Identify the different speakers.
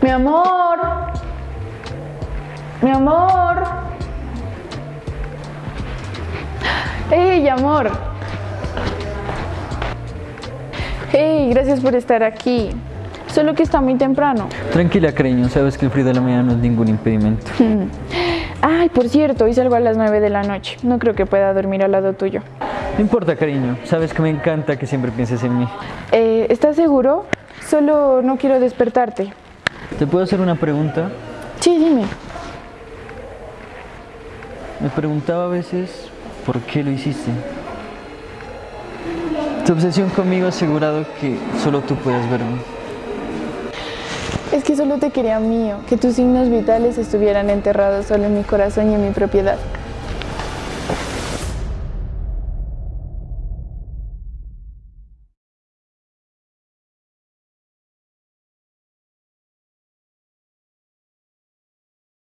Speaker 1: Mi amor. Mi amor. Hey, amor. Hey, gracias por estar aquí. Solo que está muy temprano.
Speaker 2: Tranquila, cariño, sabes que el frío de la mañana no es ningún impedimento.
Speaker 1: Ay, por cierto, hoy salgo a las 9 de la noche. No creo que pueda dormir al lado tuyo.
Speaker 2: No importa, cariño, sabes que me encanta que siempre pienses en mí.
Speaker 1: Eh, ¿Estás seguro? Solo no quiero despertarte.
Speaker 2: ¿Te puedo hacer una pregunta?
Speaker 1: Sí, dime.
Speaker 2: Me preguntaba a veces por qué lo hiciste. Tu obsesión conmigo ha asegurado que solo tú puedes verme.
Speaker 1: Es que solo te quería mío, que tus signos vitales estuvieran enterrados solo en mi corazón y en mi propiedad.